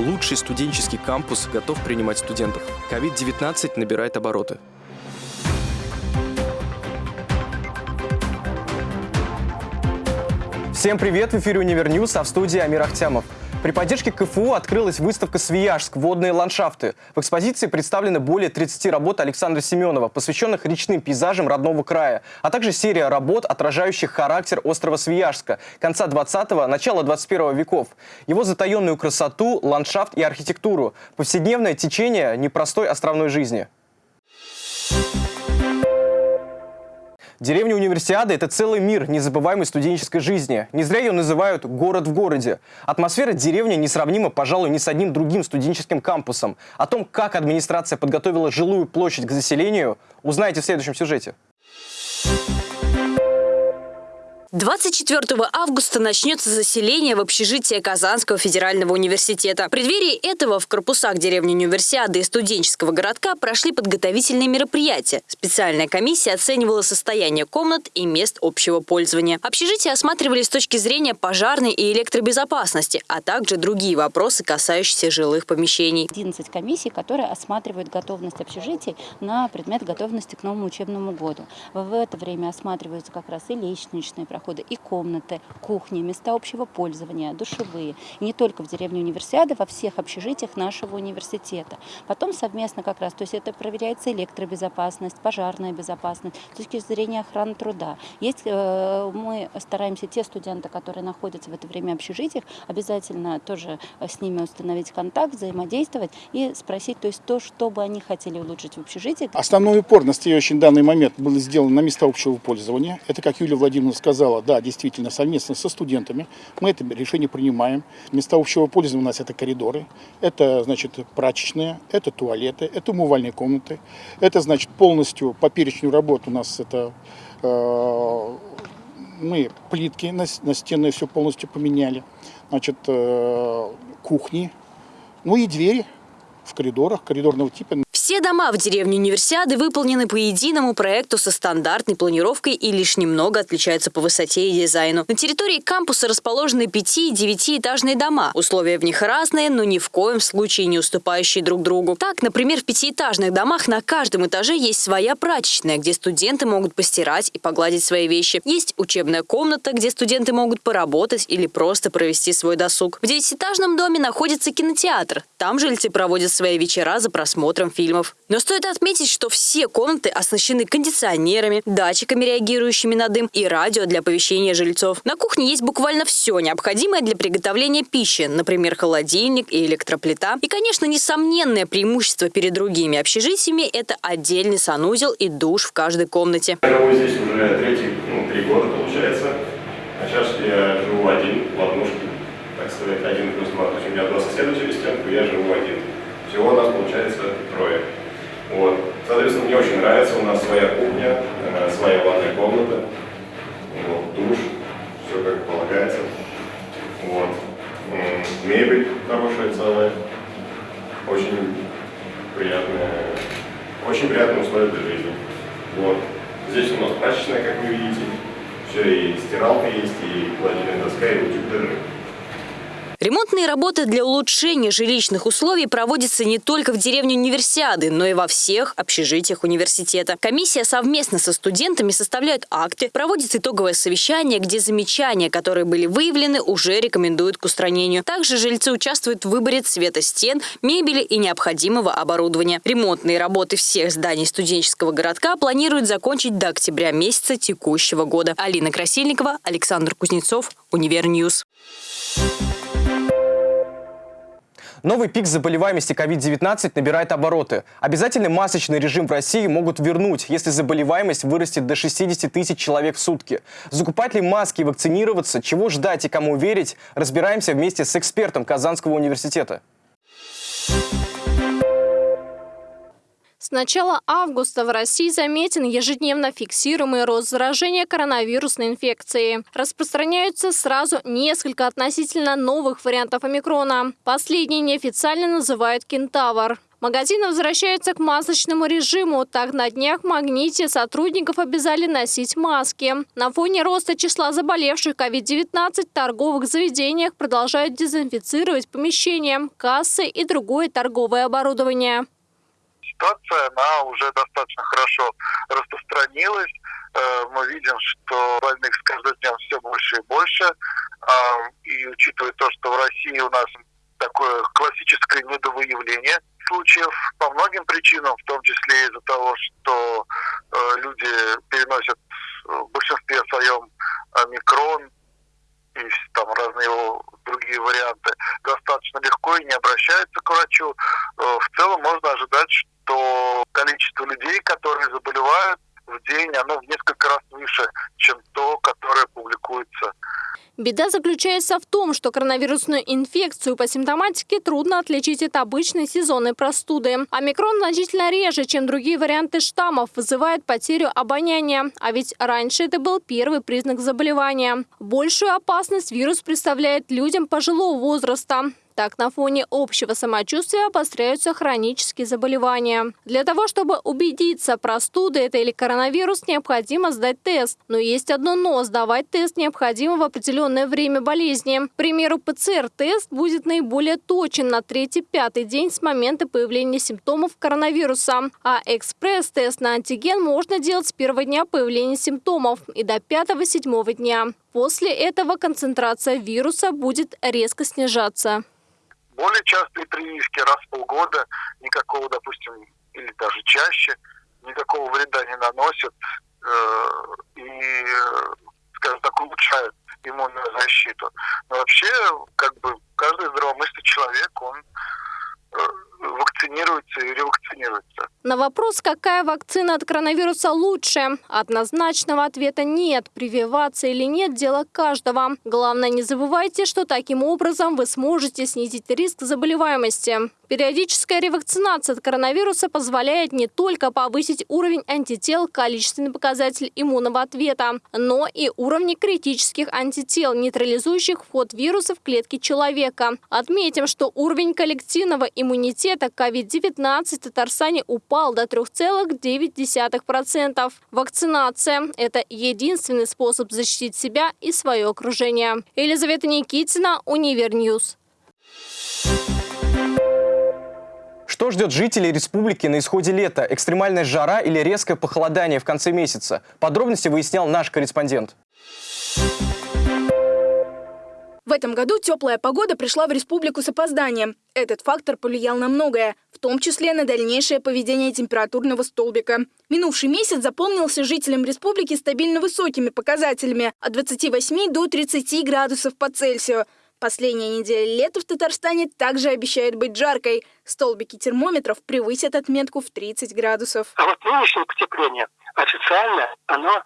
Лучший студенческий кампус готов принимать студентов. COVID-19 набирает обороты. Всем привет! В эфире «Univer News», а в студии Амир Ахтямов. При поддержке КФУ открылась выставка «Свияжск. Водные ландшафты». В экспозиции представлены более 30 работ Александра Семенова, посвященных речным пейзажам родного края, а также серия работ, отражающих характер острова Свияжска конца 20-го, начала 21 веков, его затаенную красоту, ландшафт и архитектуру, повседневное течение непростой островной жизни. Деревня Универсиады – это целый мир незабываемой студенческой жизни. Не зря ее называют «город в городе». Атмосфера деревни несравнима, пожалуй, ни с одним другим студенческим кампусом. О том, как администрация подготовила жилую площадь к заселению, узнаете в следующем сюжете. 24 августа начнется заселение в общежитие Казанского федерального университета. В преддверии этого в корпусах деревни Универсиады и студенческого городка прошли подготовительные мероприятия. Специальная комиссия оценивала состояние комнат и мест общего пользования. Общежития осматривали с точки зрения пожарной и электробезопасности, а также другие вопросы, касающиеся жилых помещений. 11 комиссий, которые осматривают готовность общежитий на предмет готовности к новому учебному году. В это время осматриваются как раз и лестничные проходы, и комнаты, кухни, места общего пользования, душевые. И не только в деревне Универсиады, во всех общежитиях нашего университета. Потом совместно как раз, то есть это проверяется электробезопасность, пожарная безопасность, с точки зрения охраны труда. Есть, э, мы стараемся те студенты, которые находятся в это время в общежитиях, обязательно тоже с ними установить контакт, взаимодействовать и спросить, то есть то, что бы они хотели улучшить в общежитии. Основной упор настоящий данный момент был сделан на места общего пользования. Это, как Юлия Владимировна сказала, сказала, да, действительно, совместно со студентами мы это решение принимаем. Места общего пользования у нас это коридоры, это, значит, прачечные, это туалеты, это умывальные комнаты. Это, значит, полностью по перечню работ у нас это э, мы плитки на, на стены все полностью поменяли, значит, э, кухни, ну и двери в коридорах, коридорного типа. Все дома в деревне Универсиады выполнены по единому проекту со стандартной планировкой и лишь немного отличаются по высоте и дизайну. На территории кампуса расположены 5- и 9-этажные дома. Условия в них разные, но ни в коем случае не уступающие друг другу. Так, например, в пятиэтажных домах на каждом этаже есть своя прачечная, где студенты могут постирать и погладить свои вещи. Есть учебная комната, где студенты могут поработать или просто провести свой досуг. В девятиэтажном доме находится кинотеатр. Там жильцы проводят свои вечера за просмотром фильмов фильмов. Но стоит отметить, что все комнаты оснащены кондиционерами, датчиками, реагирующими на дым, и радио для оповещения жильцов. На кухне есть буквально все необходимое для приготовления пищи, например, холодильник и электроплита. И, конечно, несомненное преимущество перед другими общежитиями – это отдельный санузел и душ в каждой комнате. Я здесь уже третий, ну, три года, получается. А сейчас я живу один в однушке, так сказать, один плюс два. То есть у меня два соседа через стенку, я живу один. Всего у нас получается трое. Вот. Соответственно, мне очень нравится, у нас своя кухня, э, своя ванная комната, вот, душ, все как полагается. Вот. Мебель хорошая целая, очень приятная, очень приятные условия для жизни. Вот. Здесь у нас прачечная, как вы видите, все, и стиралка есть, и холодильная доска, и утюг даже. Ремонтные работы для улучшения жилищных условий проводятся не только в деревне Универсиады, но и во всех общежитиях университета. Комиссия совместно со студентами составляет акты, проводит итоговое совещание, где замечания, которые были выявлены, уже рекомендуют к устранению. Также жильцы участвуют в выборе цвета стен, мебели и необходимого оборудования. Ремонтные работы всех зданий студенческого городка планируют закончить до октября месяца текущего года. Алина Красильникова, Александр Кузнецов, Univer News. Новый пик заболеваемости COVID-19 набирает обороты. Обязательный масочный режим в России могут вернуть, если заболеваемость вырастет до 60 тысяч человек в сутки. Закупать ли маски и вакцинироваться, чего ждать и кому верить, разбираемся вместе с экспертом Казанского университета. С начала августа в России заметен ежедневно фиксируемый рост заражения коронавирусной инфекцией. Распространяются сразу несколько относительно новых вариантов омикрона. Последний неофициально называют кентавр. Магазины возвращаются к масочному режиму. Так, на днях в «Магните» сотрудников обязали носить маски. На фоне роста числа заболевших COVID-19 в торговых заведениях продолжают дезинфицировать помещения, кассы и другое торговое оборудование ситуация, она уже достаточно хорошо распространилась. Э, мы видим, что больных с каждым днем все больше и больше. А, и учитывая то, что в России у нас такое классическое недовыявление случаев по многим причинам, в том числе из-за того, что э, люди переносят в большинстве своем микрон и там разные его другие варианты достаточно легко и не обращаются к врачу. Э, в целом можно ожидать, что количество людей, которые заболевают в день, оно в несколько раз выше, чем то, которое публикуется. Беда заключается в том, что коронавирусную инфекцию по симптоматике трудно отличить от обычной сезонной простуды. Омикрон значительно реже, чем другие варианты штаммов, вызывает потерю обоняния. А ведь раньше это был первый признак заболевания. Большую опасность вирус представляет людям пожилого возраста. Так, на фоне общего самочувствия обостряются хронические заболевания. Для того, чтобы убедиться, простуда это или коронавирус, необходимо сдать тест. Но есть одно но – сдавать тест необходимо в определенное время болезни. К примеру, ПЦР-тест будет наиболее точен на третий-пятый день с момента появления симптомов коронавируса. А экспресс-тест на антиген можно делать с первого дня появления симптомов и до пятого-седьмого дня. После этого концентрация вируса будет резко снижаться более частые прививки раз в полгода, никакого, допустим, или даже чаще, никакого вреда не наносят э, и, скажем так, улучшают иммунную защиту. Но вообще, как бы, каждый здравомыслящий человек, он э, вакцинируется и ревакцинируется. На вопрос, какая вакцина от коронавируса лучше, однозначного ответа нет. Прививаться или нет – дело каждого. Главное, не забывайте, что таким образом вы сможете снизить риск заболеваемости. Периодическая ревакцинация от коронавируса позволяет не только повысить уровень антител, количественный показатель иммунного ответа, но и уровни критических антител, нейтрализующих вход вируса в клетки человека. Отметим, что уровень коллективного иммунитета COVID-19 в Татарстане упал до 3,9%. Вакцинация – это единственный способ защитить себя и свое окружение. Елизавета Никитина, Univer News. Что ждет жителей республики на исходе лета? Экстремальная жара или резкое похолодание в конце месяца? Подробности выяснял наш корреспондент. В этом году теплая погода пришла в республику с опозданием. Этот фактор повлиял на многое, в том числе на дальнейшее поведение температурного столбика. Минувший месяц запомнился жителям республики стабильно высокими показателями – от 28 до 30 градусов по Цельсию – Последняя неделя лета в Татарстане также обещает быть жаркой. Столбики термометров превысят отметку в 30 градусов. А вот нынешнее потепление официально оно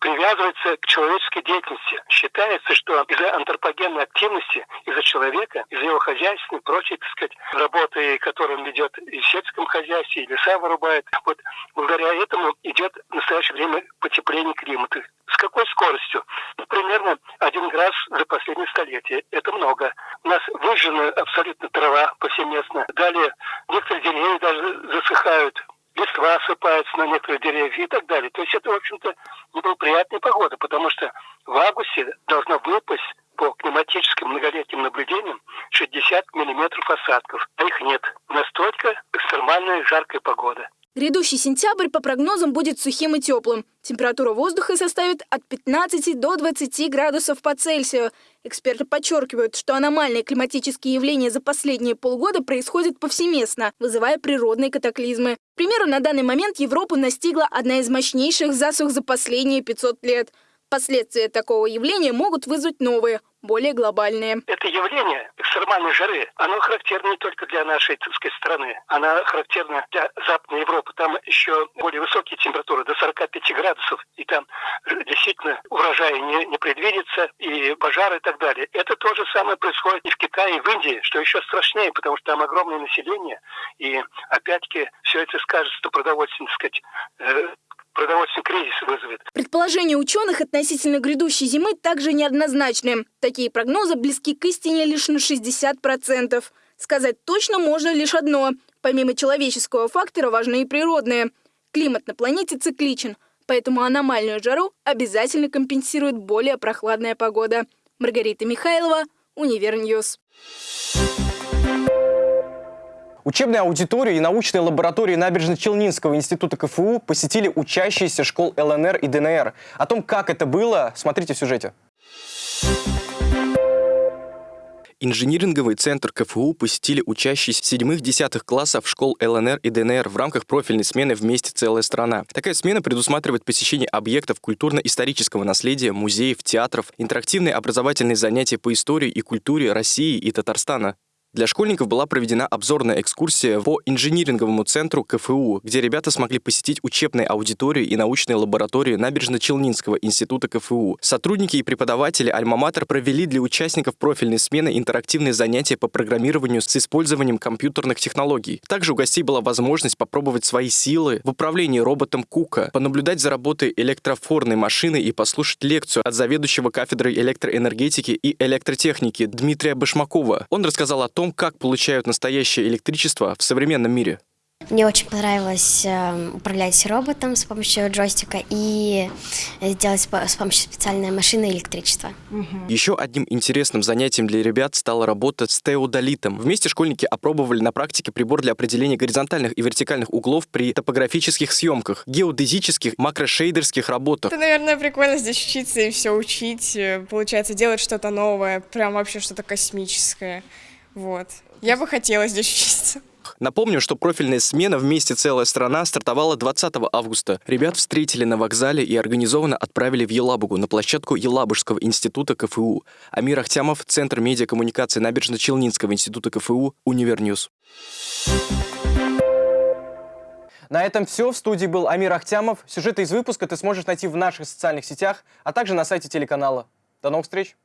привязывается к человеческой деятельности. Считается, что из-за антропогенной активности, из-за человека, из-за его хозяйства и прочей, так сказать, работы, которую он ведет и в сельском хозяйстве, и леса вырубает, вот благодаря этому идет в настоящее время потепление климата. С какой скоростью? Ну, примерно один градус за последнее столетие. Это много. У нас выжжена абсолютно трава повсеместно. Далее некоторые деревья даже засыхают листва осыпается на некоторые деревья и так далее. То есть это, в общем-то, неблагоприятная погода, потому что в августе должна выпасть по климатическим многолетним наблюдениям 60 миллиметров осадков, а их нет. Настолько экстремальная жаркая погода. Грядущий сентябрь по прогнозам будет сухим и теплым. Температура воздуха составит от 15 до 20 градусов по Цельсию. Эксперты подчеркивают, что аномальные климатические явления за последние полгода происходят повсеместно, вызывая природные катаклизмы. К примеру, на данный момент Европу настигла одна из мощнейших засух за последние 500 лет. Последствия такого явления могут вызвать новые, более глобальные. Это явление экстремальной жары, оно характерно не только для нашей сказать, страны, оно характерно для Западной Европы. Там еще более высокие температуры, до 45 градусов, и там действительно урожая не, не предвидится, и пожары и так далее. Это то же самое происходит и в Китае, и в Индии, что еще страшнее, потому что там огромное население, и опять-таки все это скажется продовольственной, так сказать, э, продовольственный кризис вызовет. Предположения ученых относительно грядущей зимы также неоднозначны. Такие прогнозы близки к истине лишь на 60%. Сказать точно можно лишь одно. Помимо человеческого фактора важны и природные. Климат на планете цикличен, поэтому аномальную жару обязательно компенсирует более прохладная погода. Маргарита Михайлова, Univer News. Учебные аудитории и научные лаборатории Набережно-Челнинского института КФУ посетили учащиеся школ ЛНР и ДНР. О том, как это было, смотрите в сюжете. Инжиниринговый центр КФУ посетили учащиеся седьмых-десятых классов школ ЛНР и ДНР в рамках профильной смены «Вместе целая страна». Такая смена предусматривает посещение объектов культурно-исторического наследия, музеев, театров, интерактивные образовательные занятия по истории и культуре России и Татарстана. Для школьников была проведена обзорная экскурсия по инжиниринговому центру КФУ, где ребята смогли посетить учебные аудитории и научные лаборатории Набережно-Челнинского института КФУ. Сотрудники и преподаватели Альма-Матер провели для участников профильной смены интерактивные занятия по программированию с использованием компьютерных технологий. Также у гостей была возможность попробовать свои силы в управлении роботом Кука, понаблюдать за работой электрофорной машины и послушать лекцию от заведующего кафедрой электроэнергетики и электротехники Дмитрия Башмакова. Он рассказал о том, том, как получают настоящее электричество в современном мире. Мне очень понравилось э, управлять роботом с помощью джойстика и сделать с помощью специальной машины электричества. Угу. Еще одним интересным занятием для ребят стала работа с теодолитом. Вместе школьники опробовали на практике прибор для определения горизонтальных и вертикальных углов при топографических съемках, геодезических, макрошейдерских работах. Это, наверное, прикольно здесь учиться и все учить. Э, получается, делать что-то новое, прям вообще что-то космическое. Вот. Я бы хотела здесь учиться. Напомню, что профильная смена «Вместе целая страна» стартовала 20 августа. Ребят встретили на вокзале и организованно отправили в Елабугу на площадку Елабужского института КФУ. Амир Ахтямов, Центр медиакоммуникации Набережно-Челнинского института КФУ, Univer News. На этом все. В студии был Амир Ахтямов. Сюжеты из выпуска ты сможешь найти в наших социальных сетях, а также на сайте телеканала. До новых встреч!